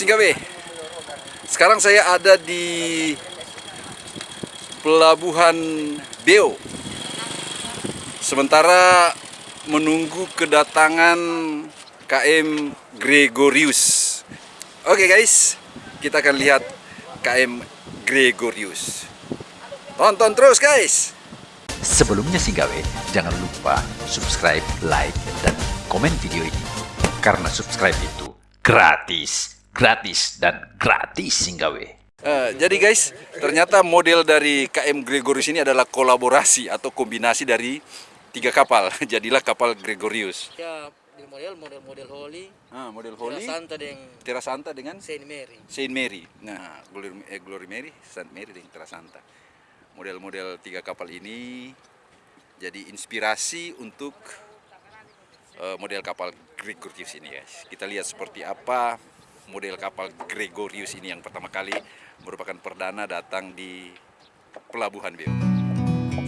Halo Singgawe. Sekarang saya ada di Pelabuhan Beo. Sementara menunggu kedatangan KM Gregorius. Oke guys, kita akan lihat KM Gregorius. Tonton terus guys. Sebelumnya Singgawe, jangan lupa subscribe, like, dan komen video ini. Karena subscribe itu gratis, gratis, dan gratis Singgawe. Eh, jadi guys, ternyata model dari KM Gregorius ini adalah kolaborasi atau kombinasi dari tiga kapal. Jadilah kapal Gregorius. Ya, di model model model Holy, Ah, model Holy. Holy, Santa dengan Terra Santa dengan Saint Mary. Saint Mary. Nah, Glory, eh, Glory Mary, Saint Mary dengan Terra Santa. Model-model tiga kapal ini jadi inspirasi untuk eh, model kapal Gregorius ini guys. Kita lihat seperti apa model kapal Gregorius ini yang pertama kali merupakan perdana datang di Pelabuhan Beo.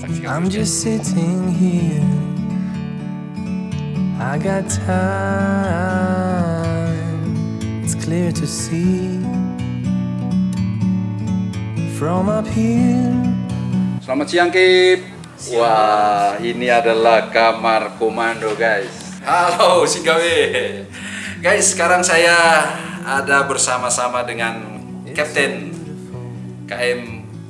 Saksikan I'm just sitting here. I got time. It's clear to see from up here. Selamat siang Kip. Wah, ini adalah kamar komando guys. Halo Singgawe. Guys, sekarang saya ada bersama-sama dengan Kapten KM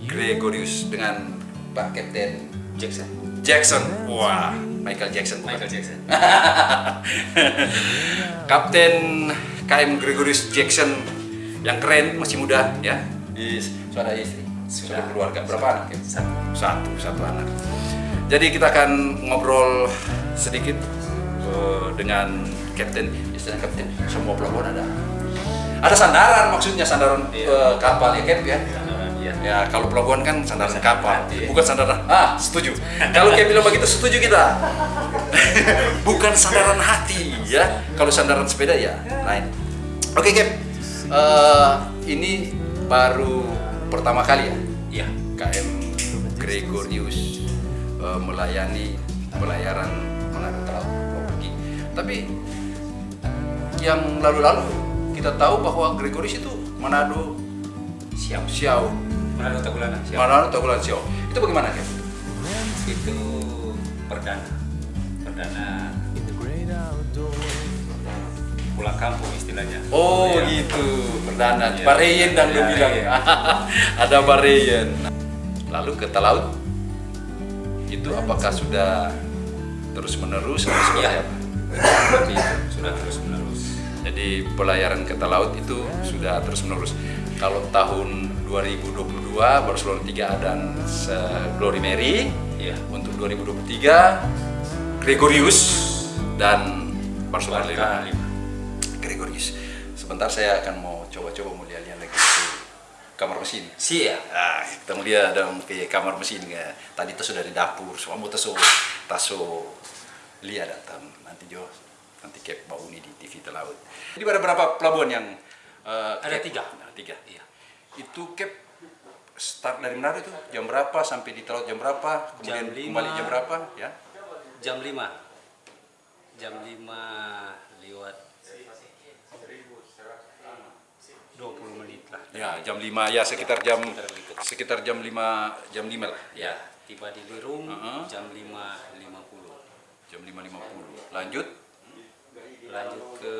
Gregorius dengan Pak Kapten Jackson. Jackson. Wah, Michael Jackson. bukan? Michael Jackson. Kapten KM Gregorius Jackson yang keren masih muda ya. Sudah ada istri, sudah keluarga. Berapa anak? Satu. satu satu anak. Jadi kita akan ngobrol sedikit eh, dengan Kapten, istilah Kapten. Semua pelabuhan ada. Ada sandaran maksudnya sandaran eh, kapal ya Cap ya. Iya. Ya kalau pelabuhan kan sandaran kapal, hati, ya. bukan sandaran. Ah setuju. kalau Cap bilang begitu setuju kita. bukan sandaran hati ya. Kalau sandaran sepeda ya lain. Oke Cap, Eh, ini baru pertama kali ya Iya. KM Gregorius eh, melayani pelayaran Manado Laut pergi. Tapi yang lalu-lalu kita tahu bahwa Gregorius itu Manado Siap. Siau, Manado Tagulana. Siap. Manado Tagulan Siau. Itu bagaimana kan? Itu perdana. Perdana pulang kampung istilahnya. Oh Iya. gitu, perdana. Iya. Bareyen dan lu Iya, bilang. iya. Ada Bareyen. Lalu ke Talaut. Itu apakah sudah terus menerus atau seperti Iya. apa? Seperti itu. Sudah terus menerus. Jadi pelayaran ke Talaut itu sudah terus menerus. Kalau tahun 2022 Barcelona 3 dan Glory Mary. Iya. Untuk 2023 Gregorius dan Barcelona Barca 5. Gregorius. Sebentar saya akan mau coba-coba mau lihat-lihat lagi di kamar mesin. Siap. Ah, kita mau lihat dong ke kamar mesin ya. Tadi itu sudah di dapur, semua mau taso taso lihat datang nanti jo nanti kep bau ini di TV Telaut. Jadi ada berapa pelabuhan yang eh, Ada Cap? tiga. Ada tiga. Iya. Itu kep start dari Manado itu jam berapa sampai di Telaut jam berapa? Kemudian Jam lima. kembali jam berapa? Ya. Jam 5. Jam 5 lewat 20 menit lah. Ya, jam 5 ya sekitar jam Sekitar sekitar jam 5 jam 5 lah. Ya, tiba di Lirung Uh-uh. jam 5.50. Jam 5.50. Lanjut Lanjut ke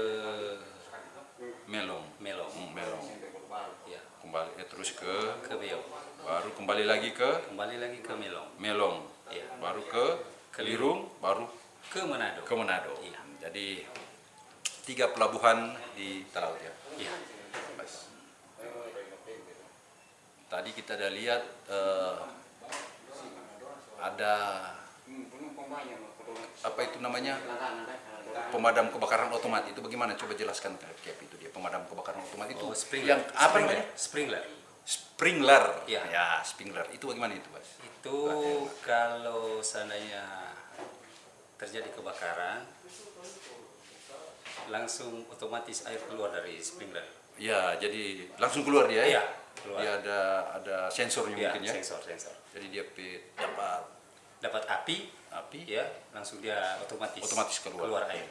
Melong. Melong. Hmm, Melong. Ya, Kembali eh, terus ke ke Beo. baru kembali lagi ke Kembali lagi ke Melong. Melong, Iya. baru ke Kelirung, baru Ke Manado. ke Manado. Iya. Jadi tiga pelabuhan di Talaut ya. Iya. Mas. Tadi kita ada lihat eh, ada apa itu namanya pemadam kebakaran otomatis itu bagaimana coba jelaskan Cap itu dia pemadam kebakaran otomatis itu Oh, sprinkler. yang apa namanya Sprinkler. sprinkler Iya. ya sprinkler itu bagaimana itu mas Itu kalau seandainya terjadi kebakaran langsung otomatis air keluar dari sprinkler. Ya, jadi langsung keluar dia ya? Iya, keluar. Dia ada ada sensornya Ya, mungkin ya? sensor sensor. Jadi dia dapat Dapat api, api, ya langsung dia otomatis Otomatis keluar. keluar air.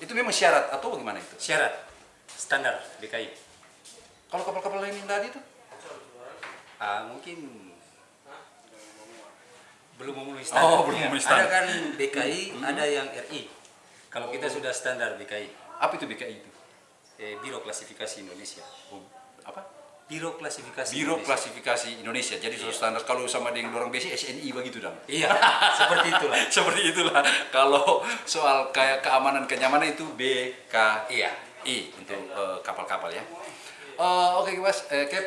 itu memang syarat atau bagaimana itu? Syarat standar BKI. Kalau kapal-kapal lain yang tadi tuh? Ah, mungkin belum memenuhi Oh, standar. belum Iya. memenuhi standar. Ada kan BKI, ada yang RI. Kalau kita sudah standar BKI, Apa itu BKI itu? eh, Biro Klasifikasi Indonesia. Oh, apa? Biro Klasifikasi Biro Indonesia. Klasifikasi Indonesia. Jadi sudah standar kalau sama dengan orang basic SNI begitu dong. Iya, seperti itulah. Seperti itulah. Kalau soal kayak keamanan kenyamanan itu BKI Iya. untuk eh, kapal-kapal ya. Eh, Oke Mas, eh, Cap,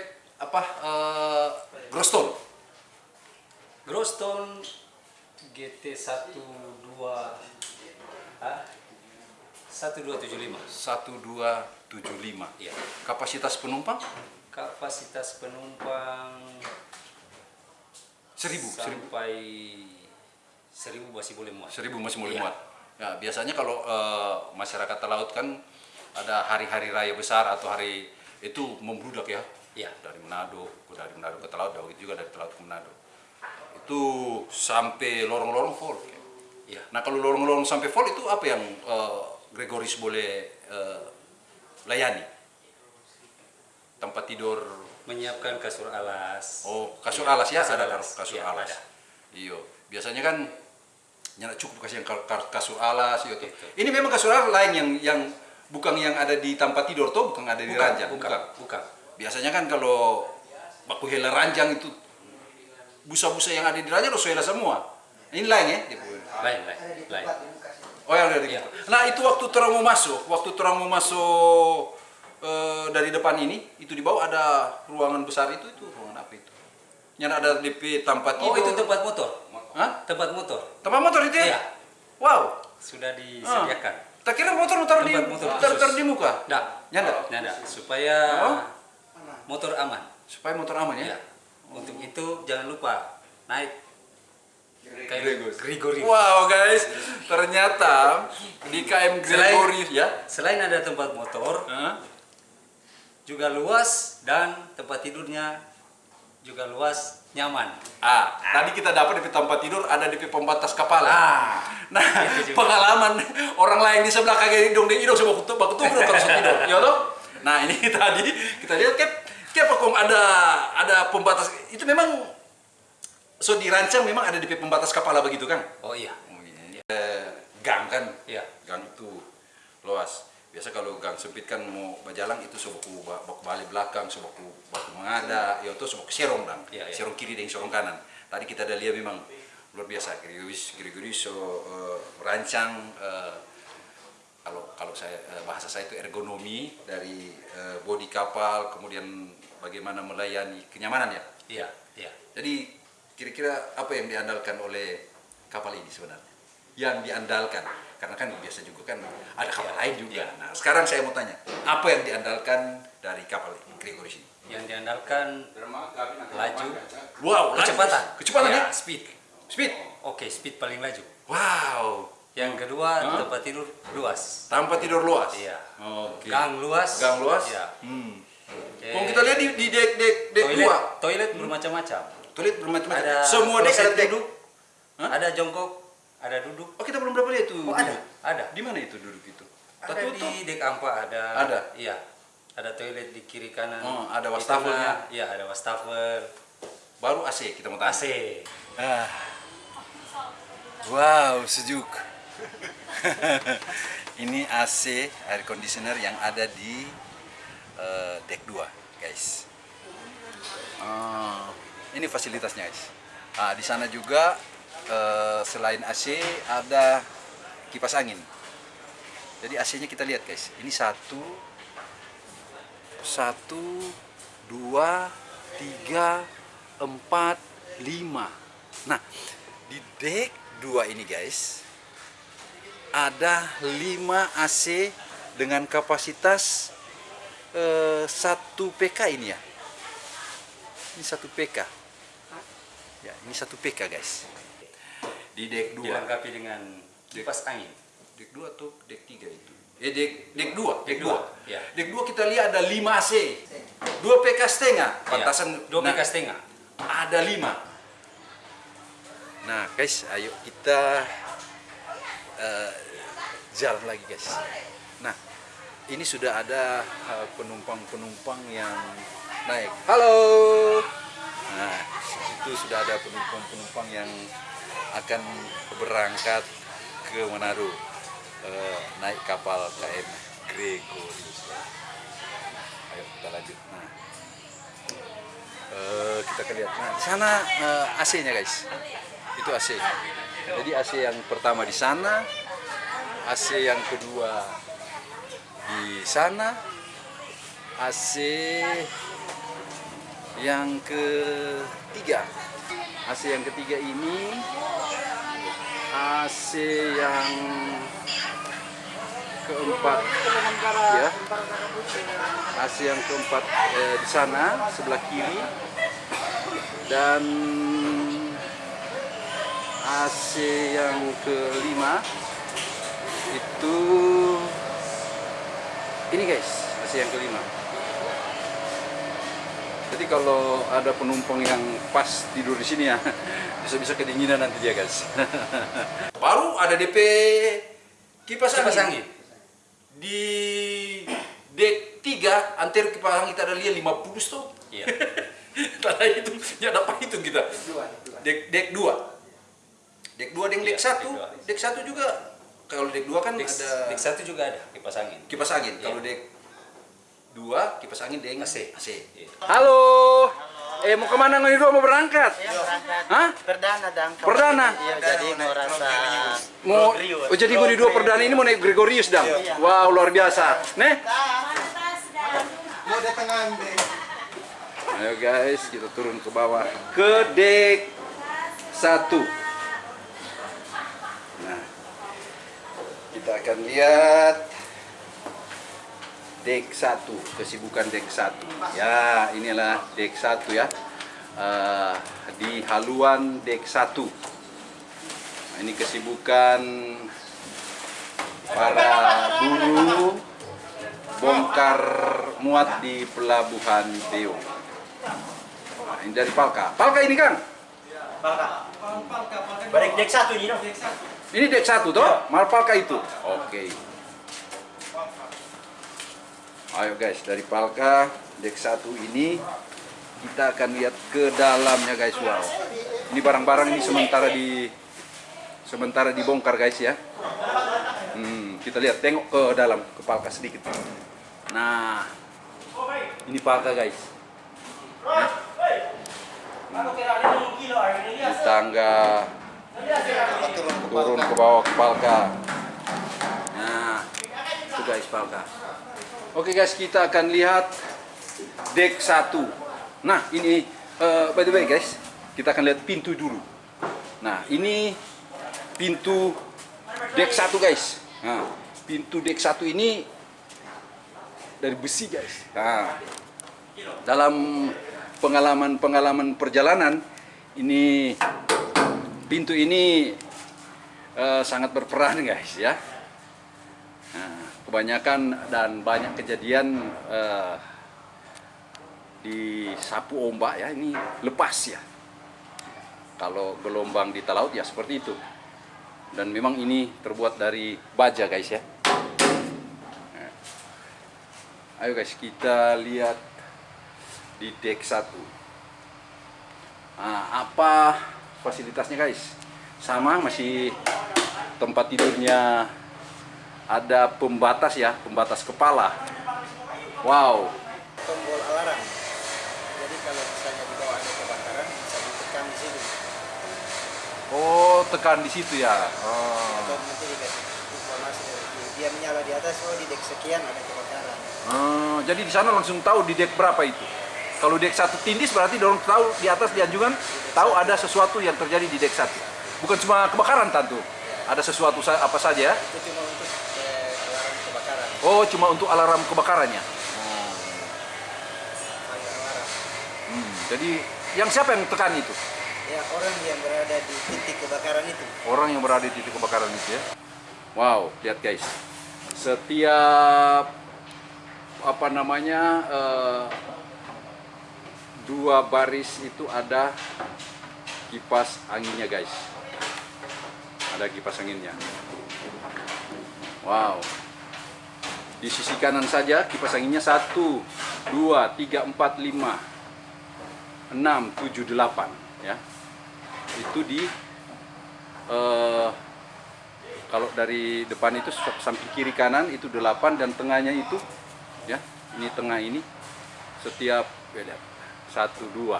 apa eh, Groston? Groston GT 12 ah, 1275. 1275. Iya. Kapasitas penumpang Kapasitas penumpang 1000, 1000. sampai 1000 masih boleh muat. 1000 masih mulai Iya. muat. Ya, biasanya kalau eh, masyarakat laut kan ada hari-hari raya besar atau hari itu membludak ya. Iya. Dari Manado, dari Manado ke Talaut, dari juga dari Talaut ke Manado. Itu sampai lorong-lorong full. Iya. Nah kalau lorong-lorong sampai full itu apa yang eh, Gregoris boleh eh, layani? Tempat tidur, Menyiapkan kasur alas. oh kasur alas ya, Kasur ada alas. kasur Iya, alas. ada. Iyo, biasanya kan nyana cukup kasih yang ka- ka- kasur alas iyo tuh. Itu. Ini memang kasur alas lain yang yang bukan yang ada di tempat tidur tuh, bukan ada di Bukan, ranjang, bukan, bukan. Biasanya kan kalau baku hela ranjang itu busa-busa yang ada di ranjang harus hela semua. Ini lain ya? Lain, lain, lain. Oh yang dari Iya. gitu. Nah itu waktu terang mau masuk, waktu terang mau masuk eh, dari depan ini, itu di bawah ada ruangan besar itu, itu ruangan apa itu? Yang ada DP tempat Oh, tidur. itu tempat motor. Hah? Tempat motor. Tempat motor itu ya? Iya. Wow. Sudah disediakan. Tak kira motor taruh di motor taruh di muka. Nggak. Nyanda. Nggak, supaya Oh. motor aman. Supaya motor aman ya. Ya. Untuk itu jangan lupa naik Gregorius. Gregorius. Wow guys, ternyata di KM Selain- Gregorius ya. Selain ada tempat motor? Juga luas dan tempat tidurnya juga luas, nyaman. Ah, tadi kita dapat di tempat tidur ada di pembatas kepala. Ah, Nah, itu juga. pengalaman orang lain di sebelah kagak hidung di hidung sebuah kutu baku tuh terus tidur. Ya toh? Nah, ini tadi kita lihat kan kayak apa kok ada ada pembatas itu memang so dirancang memang ada di pembatas kepala begitu kan? oh iya, Oh, iya. Eh, gang kan? iya. Gang itu luas. Biasa kalau gang sempit kan mau berjalan itu sebaku ba- baku balik belakang, sebaku baku mengada, ya itu sebaku serong dan Iya, iya. serong kiri dan serong kanan. Tadi kita ada lihat memang luar biasa. Gregoris, Gregoris so eh, merancang eh, kalau kalau saya eh, bahasa saya itu ergonomi dari eh, bodi kapal, kemudian bagaimana melayani kenyamanan ya. Iya, iya. Jadi kira-kira apa yang diandalkan oleh kapal ini sebenarnya? Yang diandalkan, karena kan biasa juga kan ada kapal lain juga. Nah sekarang saya mau tanya, apa yang diandalkan dari kapal Gregoris ini? Yang diandalkan laju, Wow, laju. kecepatan. kecepatan ya? speed. Speed. Oke, speed paling laju. Wow, Yang kedua, Hah? tempat tidur luas. tanpa tidur luas. Iya. Oke. Gang luas. Gang luas. Iya. Hmm. Oke. Kalau kita lihat di, di dek dek dek toilet, dua, toilet bermacam-macam. toilet bermacam-macam. Semua dek ada duduk, Hah? ada jongkok, ada duduk. Oh kita belum dapat lihat itu. Oh, ada, ada. Di mana itu duduk itu? Ada Tertutup. di dek ampa ada. Ada? Iya. Ada toilet di kiri kanan. Oh, ada wastafelnya. Iya, ada wastafel. Baru AC kita mau tanya. AC. Ah. Wow, sejuk. Ini AC air conditioner yang ada di eh, deck 2, guys. Ah, ini fasilitasnya, guys. Ah, di sana juga selain AC ada kipas angin. Jadi AC-nya kita lihat, guys. Ini satu, satu, dua, tiga, empat, lima. Nah, di deck 2 ini guys, ada 5 AC dengan kapasitas eh, 1 PK ini ya. Ini 1 PK. Ya, ini 1 PK guys. Di deck 2. Dilengkapi dengan kipas angin. Deck 2 atau deck 3 itu? Eh deck deck 2, deck 2. dua, ya. Deck 2 kita lihat ada 5 AC. 2 PK setengah. Pantasan Iya, Dua nah, PK setengah. ada 5. Nah, guys, ayo kita eh, jalan lagi, guys. Nah, ini sudah ada uh, penumpang-penumpang yang naik. Halo. Nah, itu sudah ada penumpang-penumpang yang akan berangkat ke Manado uh, naik kapal KM Gregorius. Ayo kita lanjut. Nah, uh, kita akan lihat. Nah, di sana uh, AC-nya guys. Itu AC. Jadi AC yang pertama di sana, AC yang kedua di sana AC yang ketiga AC yang ketiga ini AC yang keempat. Ya. AC yang keempat eh, di sana sebelah kiri. Dan AC yang kelima itu ini guys AC yang kelima jadi kalau ada penumpang yang pas tidur di sini ya bisa-bisa kedinginan nanti dia guys baru ada DP kipas, Kipas angin. angin. di dek 3 antir kipas angin kita ada lihat 50 tuh Iya. Tadi itu ya dapat itu kita dek dek 2 dek 2 dan dek Iya, 1 dek dua. dek 1 juga kalau dek 2 kan Dek, ada dek satu juga ada kipas angin. kipas angin. Iya. Kalau dek dua kipas angin deng AC. AC. Iya. Halo. Eh mau ke mana ngoni dua mau berangkat? Iya, berangkat. Hah? Perdana dang. Perdana? Iya, jadi mau rasa Mau oh, jadi ngoni dua perdana ini mau naik Gregorius dang. Wow luar biasa. Nih. mau datang ambil. Ayo guys kita turun ke bawah ke dek satu. Nah kita akan lihat dek satu kesibukan dek satu. Ya inilah dek satu ya. Eh, di haluan dek satu. Nah, ini kesibukan para buruh bongkar muat di pelabuhan Beo nah, ini dari Palka. Palka ini kan Balik dek satu ini dong. ini dek satu toh? Mal Palka itu? Oke ayo guys dari Palka dek satu ini kita akan lihat ke dalamnya guys wow. Ini barang-barang ini sementara di sementara dibongkar guys ya. Hmm, kita lihat tengok ke dalam ke Palka sedikit. Nah ini Palka guys. Di tangga turun ke bawah ke Palka. Nah itu guys Palka oke guys kita akan lihat dek satu. Nah ini eh, by the way guys kita akan lihat pintu dulu. Nah ini pintu dek satu guys. Nah pintu dek satu ini dari besi guys. Nah dalam pengalaman-pengalaman perjalanan ini pintu ini eh, sangat berperan guys ya. Nah, kebanyakan dan banyak kejadian eh, di sapu ombak ya ini lepas ya. Kalau gelombang di laut ya seperti itu. Dan memang ini terbuat dari baja guys ya. Nah, ayo guys kita lihat di deck 1 nah, apa fasilitasnya guys? Sama masih tempat tidurnya ada pembatas ya pembatas kepala wow Tombol alarm. Jadi kalau misalnya di bawah ada kebakaran bisa ditekan di sini. oh tekan di situ ya oh. Atau nanti dikasih informasi dia menyala di atas oh di dek sekian ada kebakaran. Oh, jadi di sana langsung tahu di deck berapa itu kalau deck satu tindis berarti dorong tahu di atas di anjungan tahu ada sesuatu yang terjadi di deck satu bukan cuma kebakaran tentu ada sesuatu apa saja ya Itu cuma untuk. Oh cuma untuk alarm kebakarannya Alarm. Hmm, jadi yang siapa yang tekan itu Ya orang yang berada di titik kebakaran itu. orang yang berada di titik kebakaran itu ya. Wow, lihat guys. Setiap apa namanya eh, dua baris itu ada kipas anginnya guys. Ada kipas anginnya. Wow. Di sisi kanan saja kipas anginnya 1, 2, 3, 4, 5, 6, 7, 8 ya. Itu di eh, kalau dari depan itu samping kiri kanan itu 8 dan tengahnya itu ya. Ini tengah ini setiap ya, lihat, 1 2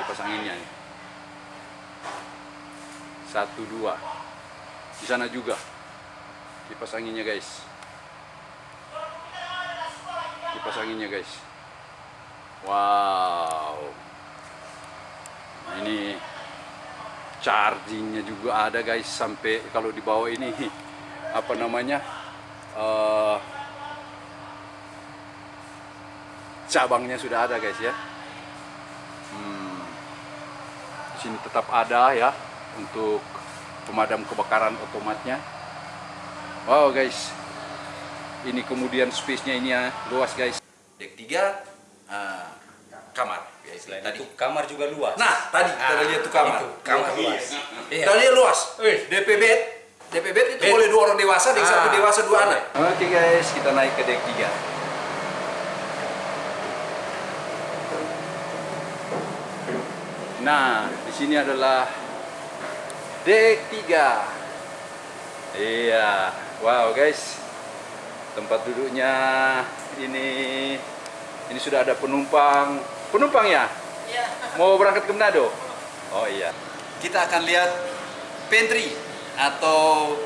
kipas anginnya nih. 1 2 di sana juga kipas anginnya guys kipas anginnya guys. Wow. Ini chargingnya juga ada guys sampai kalau di bawah ini apa namanya eh, cabangnya sudah ada guys ya. Hmm, sini tetap ada ya untuk pemadam kebakaran otomatnya. Wow guys ini kemudian space-nya ini ya luas guys dek 3 kamar ya, Selain tadi itu kamar juga luas. nah tadi kita Ah, lihat tuh kamar itu, kamar luas. Iya. tadi luas. DP bed DP bed itu Bed. boleh dua orang dewasa dek Ah, satu dewasa dua anak oke guys kita naik ke dek 3 Nah, di sini adalah dek 3. Iya, wow guys, tempat duduknya ini ini sudah ada penumpang. Penumpang ya? Iya. Mau berangkat ke Manado? Oh iya. Kita akan lihat pantry atau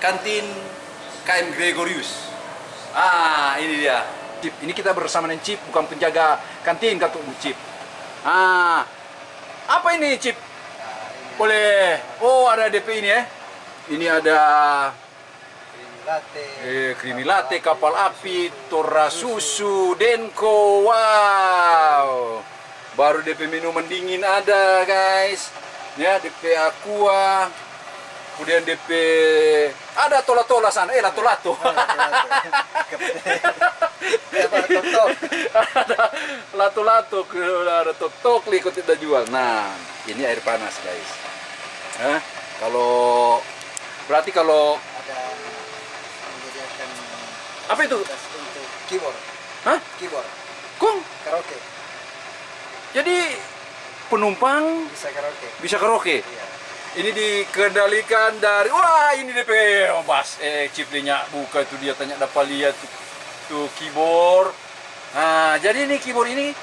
kantin KM Gregorius. Ah, ini dia. Cip, ini kita bersama dengan Cip, bukan penjaga kantin kata Cip. Ah, apa ini Cip? Boleh. Oh, ada DP ini ya. Ini ada latte eh, creamy latte, kapal api, tora susu, denko. Wow. Baru DP minuman dingin ada, guys. Ya, DP aqua. Kemudian DP ada tola-tola sana. Eh, lato-lato. ada lato-lato, ada tok-tok ikut kita jual. Nah, ini air panas, guys. Hah? Kalau berarti kalau ada apa itu? untuk keyboard Hah? keyboard Kong. karaoke Jadi penumpang bisa karaoke bisa karaoke. iya Ini dikendalikan dari wah ini DP oh, Bas eh ciplinya buka itu dia tanya dapat lihat tuh, tuh keyboard. Nah, jadi ini keyboard ini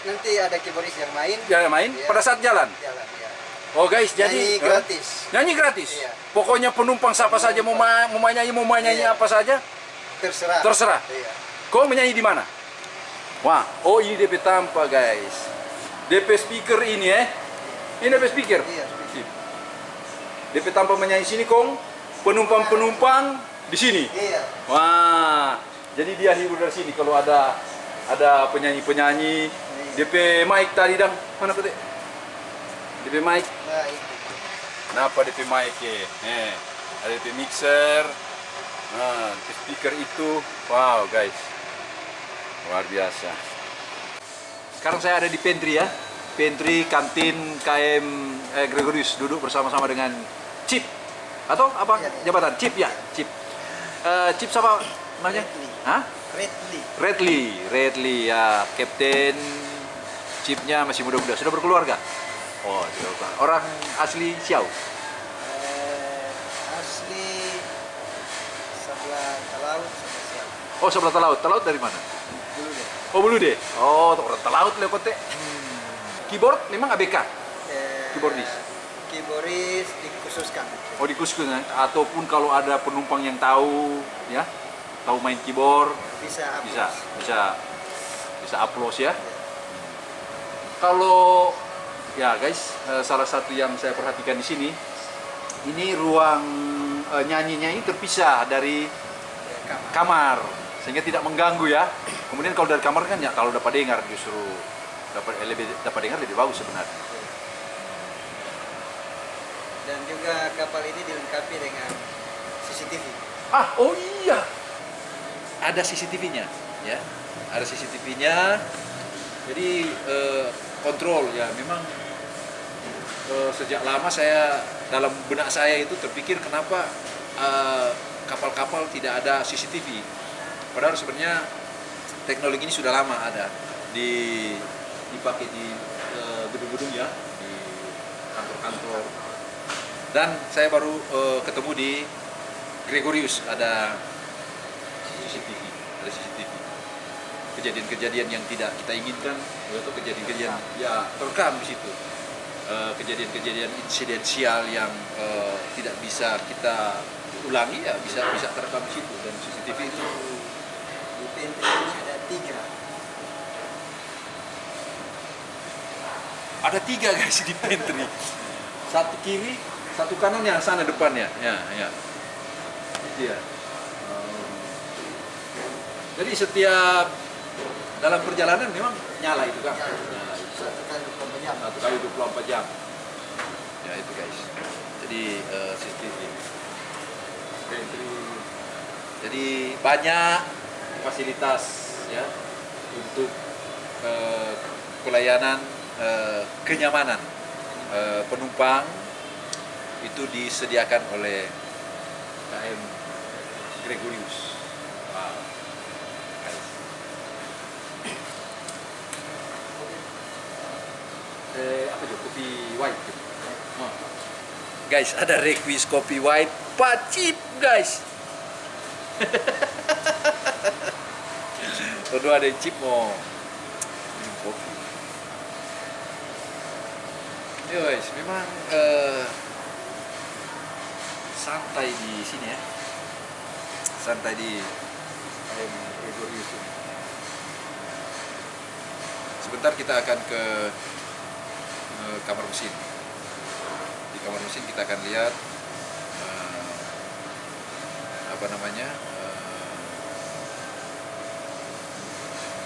nanti ada keyboardis yang main dia main Iya. pada saat jalan. jalan ya Oh guys, jadi Nyanyi Hah? gratis Nyanyi gratis. Iya. Pokoknya penumpang siapa saja mau ma- mau main nyanyi mau main nyanyi Iya. apa saja, terserah Terserah. iya kau menyanyi di mana? Wah, oh ini DP tanpa guys. DP speaker ini eh. Ini DP speaker. Iya. DP tanpa menyanyi sini kong. Penumpang-penumpang di sini. iya Wah, jadi dia hibur dari sini kalau ada ada penyanyi-penyanyi. DP mic tadi dang. Mana tadi? DP mic. nah itu Kenapa DP mic ya? Eh, ada DP mixer. Nah, speaker itu. Wow, guys. Luar biasa. Sekarang saya ada di pantry ya. Pantry kantin KM eh, Gregorius duduk bersama-sama dengan Chip atau apa Iya. jabatan Chip ya Chip. Eh, Chip siapa namanya? Hah? Redley Redley, Redley ya, Kapten Chipnya masih muda-muda, sudah berkeluarga. Oh. Orang asli Siau. eh, asli sebelah laut sama siapa Oh, sebelah Talaut. Talaut dari mana? dulu deh Oh, Bulu deh. Oh, orang Talaut lekote. Keyboard memang ABK. eh, Keyboardis. keyboardis dikhususkan Oh, di khusus kan? ataupun kalau ada penumpang yang tahu ya, tahu main keyboard, bisa bisa bisa bisa upload ya. Kalau ya guys, eh, salah satu yang saya perhatikan di sini, ini ruang eh, nyanyinya ini terpisah dari Ya, kamar. kamar sehingga tidak mengganggu ya. Kemudian kalau dari kamar kan ya kalau dapat dengar justru dapat lebih dapat dengar lebih bagus sebenarnya. dan juga kapal ini dilengkapi dengan CCTV Ah, oh iya. Ada CCTV-nya, ya. Ada CCTV-nya. Jadi eh, kontrol ya. Memang eh, sejak lama saya dalam benak saya itu terpikir kenapa eh, kapal-kapal tidak ada CCTV. Padahal sebenarnya teknologi ini sudah lama ada di dipakai di eh, gedung-gedung ya, di kantor-kantor. Dan saya baru eh, ketemu di Gregorius ada CCTV, ada CCTV. Kejadian-kejadian yang tidak kita inginkan atau kejadian-kejadian ya terekam di situ. Eh, Kejadian-kejadian insidensial yang eh, tidak bisa kita ulangi ya bisa bisa terekam di situ dan CCTV itu Ini ada tiga. ada tiga guys di pantry satu kiri satu kanan yang sana depannya. Ya ya. Itu ya jadi setiap dalam perjalanan memang nyala itu kan nyala. Itu. Satu kali 24 jam. satu kali 24 jam. Ya itu guys. Jadi eh, CCTV pantry jadi banyak fasilitas ya untuk eh, pelayanan eh, kenyamanan eh, penumpang itu disediakan oleh KM Gregorius. Wow. Eh, apa itu? Kopi white. gitu. Oh. Guys, ada requis kopi white, pacip guys. Kedua ada chip mau minum kopi. Yo guys, memang eh, santai di sini ya. Santai di KM Gregorius ini. Sebentar kita akan ke eh, kamar mesin. Di kamar mesin kita akan lihat eh, apa namanya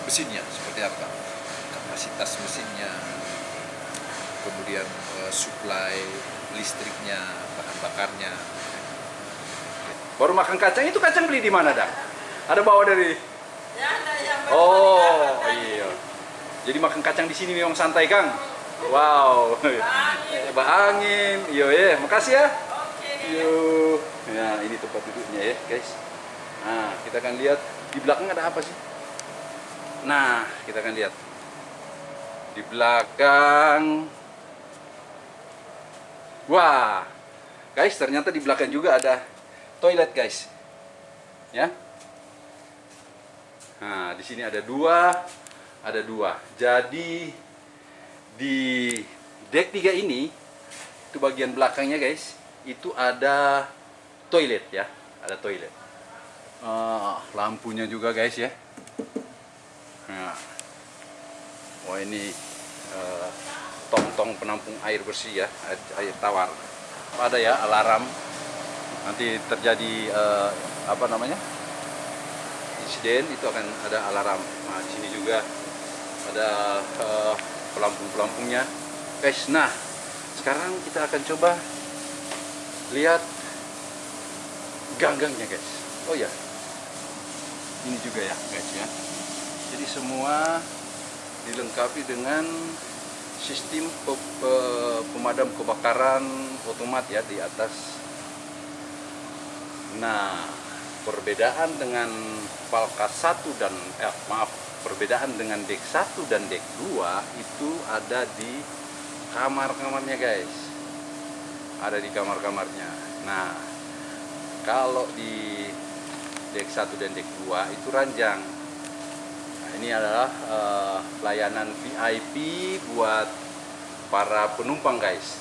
mesinnya seperti apa, kapasitas mesinnya, kemudian eh, supply listriknya, bahan bakarnya. Baru makan kacang itu kacang beli di mana dah? Ada bawa dari Ya, ada yang Oh, iya. Jadi makan kacang di sini memang santai, Kang. Wow. Bah angin. Iya, ya. Makasih ya. Oke. Yuk. Ya, ini tempat duduknya ya, guys. Nah, kita akan lihat di belakang ada apa sih? Nah, kita akan lihat. Di belakang Wah. Guys, ternyata di belakang juga ada toilet, guys. Ya. Nah, di sini ada dua, ada dua. Jadi di deck 3 ini itu bagian belakangnya, guys, itu ada toilet ya, ada toilet. Ah, lampunya juga, guys ya. Nah. Oh, ini eh, tong-tong penampung air bersih ya, air, air tawar. Ada ya alarm. Nanti terjadi eh, apa namanya? insiden itu akan ada alarm. Nah, di sini juga ada eh, pelampung-pelampungnya. Guys, nah sekarang kita akan coba lihat gang-gangnya, guys. Oh ya, ini juga ya, guys ya. Jadi semua dilengkapi dengan sistem pe- pe- pemadam kebakaran otomat ya di atas. Nah, perbedaan dengan Palka 1 dan eh, maaf, perbedaan dengan dek 1 dan dek 2 itu ada di kamar-kamarnya, guys. Ada di kamar-kamarnya. Nah, kalau di dek 1 dan dek 2 itu ranjang. Ini adalah eh, layanan VIP buat para penumpang, guys.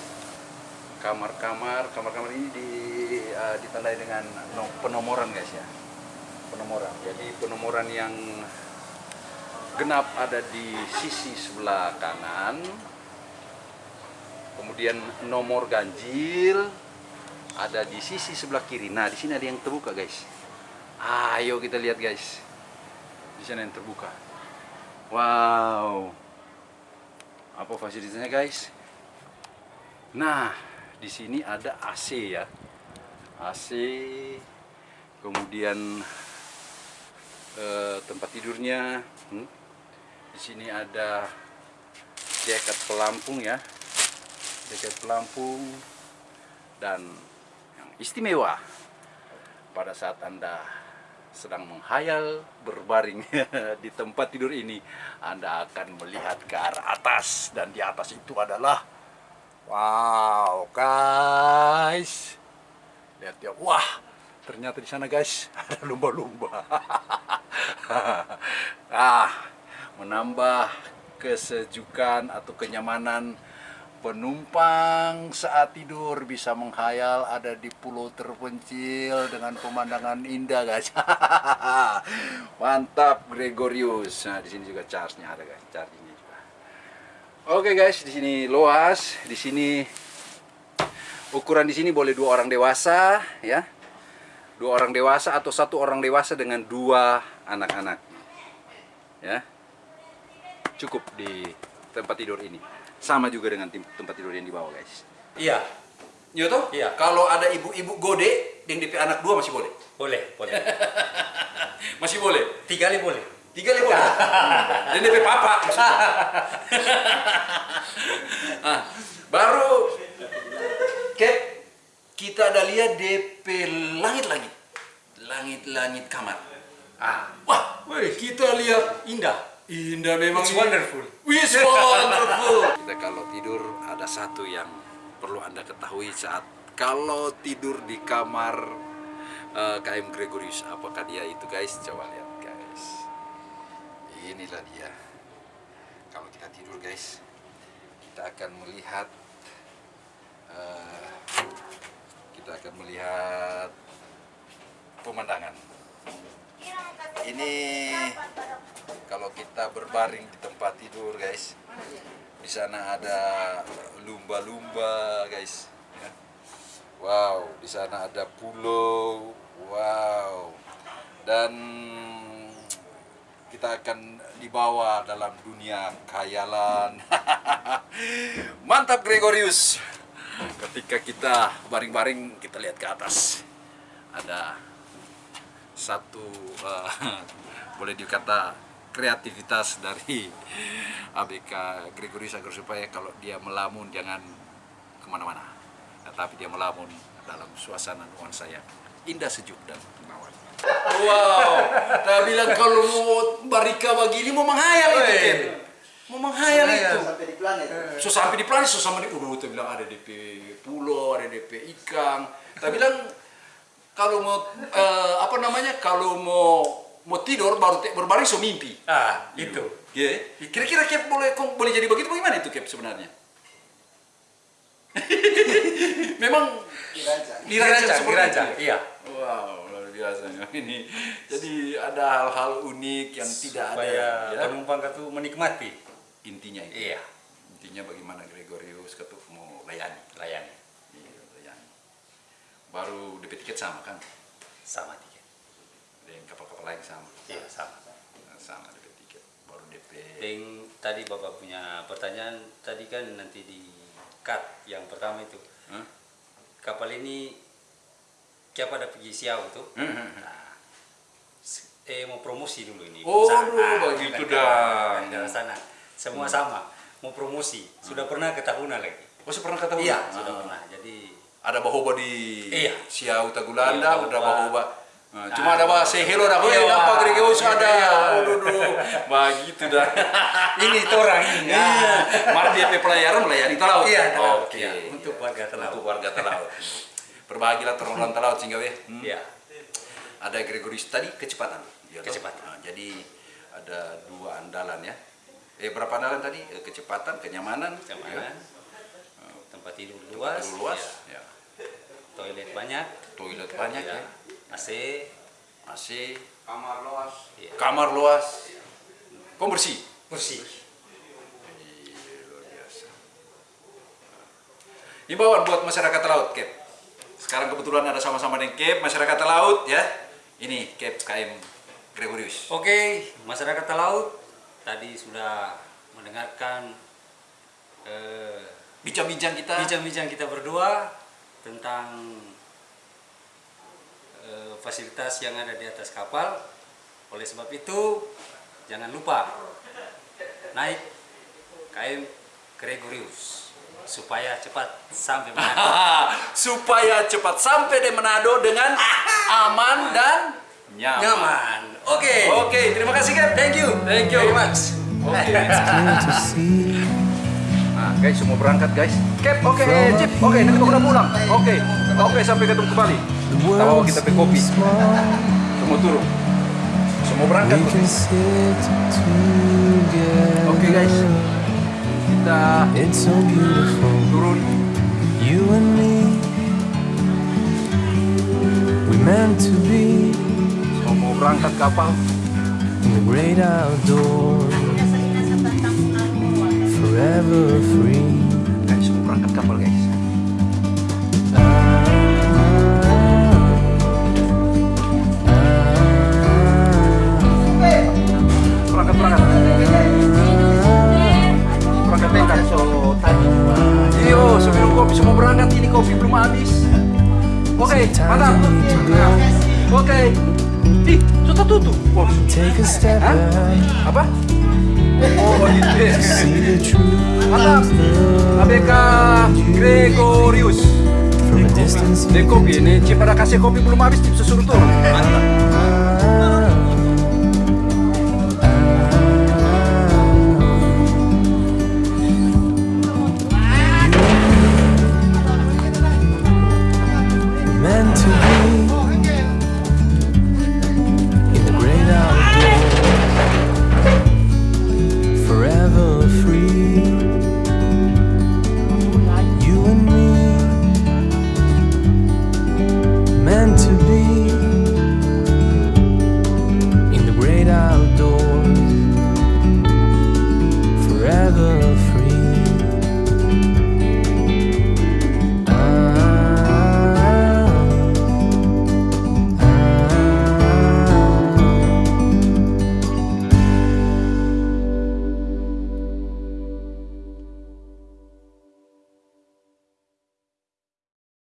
Kamar-kamar kamar-kamar ini di, eh, ditandai dengan no- penomoran guys ya. Penomoran. Jadi penomoran yang genap ada di sisi sebelah kanan. Kemudian nomor ganjil ada di sisi sebelah kiri. Nah di sini ada yang terbuka guys. Ayo kita lihat guys di sana yang terbuka. Wow. Apa fasilitasnya guys? Nah di sini ada AC ya. AC kemudian eh, tempat tidurnya. Hmm. di sini ada jaket pelampung ya. Jaket pelampung dan yang istimewa pada saat Anda sedang menghayal berbaring di tempat tidur ini, Anda akan melihat ke arah atas dan di atas itu adalah wow, guys. Lihat ya, wah, ternyata di sana guys ada lumba-lumba. ah, menambah kesejukan atau kenyamanan penumpang saat tidur bisa menghayal ada di pulau terpencil dengan pemandangan indah guys. Mantap Gregorius. Nah, di sini juga charge-nya ada guys, chargingnya juga. Oke guys, di sini luas, di sini ukuran di sini boleh dua orang dewasa ya. Dua orang dewasa atau satu orang dewasa dengan dua anak-anak. Ya. Cukup di tempat tidur ini. Sama juga dengan tim- tempat tidur yang di bawah guys. Iya, Iya toh? Iya. Kalau ada ibu-ibu gode yang DP anak dua masih boleh. boleh, boleh. Masih boleh. Tiga kali boleh. Tiga lima boleh. Dan DP papa maksudnya. Ah, baru Cap, kita ada lihat DP langit-langit. Langit-langit kamar. Ah, Wah, weh, kita lihat indah. Indah memang. It's wonderful. It's wonderful. Kita kalau tidur ada satu yang perlu Anda ketahui saat kalau tidur di kamar eh, KM Gregorius apakah dia itu guys? Coba lihat guys. Inilah dia. Kalau kita tidur guys, kita akan melihat eh, kita akan melihat pemandangan. Ini kalau kita berbaring di tempat tidur guys di sana ada lumba-lumba guys ya. wow di sana ada pulau wow. Dan kita akan dibawa dalam dunia khayalan. Mantap Gregorius. Ketika kita baring-baring kita lihat ke atas. Ada satu eh, boleh dikata kreativitas dari ABK Gregorius agar supaya kalau dia melamun jangan ke mana-mana. Tetapi dia melamun dalam suasana nuansa yang indah sejuk dan menawan wow tak bilang kalau mau barika begini mau menghayal itu Ken. Mau menghayal itu. sampai di planet. so sampai di planet so sama di udah kita bilang ada DP pulau ada DP ikan kita bilang kalau mau eh, apa namanya kalau mau mau tidur baru te- berbaring so mimpi Ah, itu. ya kira-kira Cap boleh kok boleh jadi begitu bagaimana itu Cap sebenarnya memang Dirancang. dirancang dirancang. itu ya? Iya. wow luar biasa ini jadi ada hal-hal unik yang tidak ada ya. penumpang itu menikmati. intinya itu Iya, intinya bagaimana Gregorius ketuk mau layani Iya, layani baru DP tiket sama kan sama tiket. dengan kapal-kapal lain sama Iya, sama. sama DP tiket baru DP Yang tadi Bapak punya pertanyaan tadi kan nanti di cut yang pertama itu. Hah? Kapal ini siapa ada pergi siau tuh? Hmm, Nah, s- eh mau promosi dulu ini. Oh, Usaha. aduh, begitu kan, dah. kan, dari sana. Semua sama, mau promosi. Sudah pernah ke Tahuna lagi. oh saya pernah ketahui Iya, Ah. sudah pernah. Jadi ada bahoba di Iya. Siau Tagulanda, Iya, ada bahoba. bahoba. Nah, cuma ada bah say hello dah, Iya, "Hei, apa. Gregorius Iya, ada?" Aduh, aduh. Begitu dah. ini itu orang ini. Iya. Mari DP pelayaran melayani telaut. Iya. Oke. Iya, untuk warga telaut. Untuk warga telaut. Berbahagialah terorang telaut sehingga. Hmm. Iya. Ada Gregorius tadi kecepatan. Ya? Kecepatan. Nah, jadi ada dua andalan ya. Eh berapa andalan tadi? Eh, kecepatan, kenyamanan, Keamanan. ya. Tempat tidur Tempat luas. tidur luas, iya. ya. Toilet banyak. Toilet banyak iya. ya. AC. AC, Kamar luas. Iya. kamar luas, pembersih. Kursi. luar biasa. Himbauan buat masyarakat laut, Cap. Sekarang kebetulan ada sama-sama dengan Cap, masyarakat laut ya. Ini Cap KM Gregorius. Oke, masyarakat laut tadi sudah mendengarkan eh, Bincang-bincang kita. bincang-bincang kita berdua tentang eh, fasilitas yang ada di atas kapal. Oleh sebab itu, jangan lupa naik KM Gregorius. supaya cepat sampai Manado. supaya cepat sampai di Manado dengan aman dan nyaman. Nyaman. Oke. Oke, terima kasih Cap. Thank you. Thank you. very much. Oke. Guys, semua berangkat guys. Cap, oke, eh, Cip, oke, nanti mau udah pulang. Oke, oke, sampai ketemu kembali. Kita bawa kita pe kopi. Semua turun. Semua berangkat. Oke guys, kita It's so beautiful. turun. You and me. We meant to be Semua berangkat kapal. in the great outdoors. Forever free. Guys, semua berangkat kapal guys. Berangkat, berangkat. Berangkat berangkat. So, Iyo, sebelum kopi semua berangkat ini kopi belum habis. Oke, mantap. Nah, Oke. Ih, sudah tutup. Bos. Apa? Oh, gitu. See the truth. Mantap. ABK Gregorius. From a distance Ini kopi, ini Cip ada kasih kopi belum habis, Cip suruh turun. Mantap.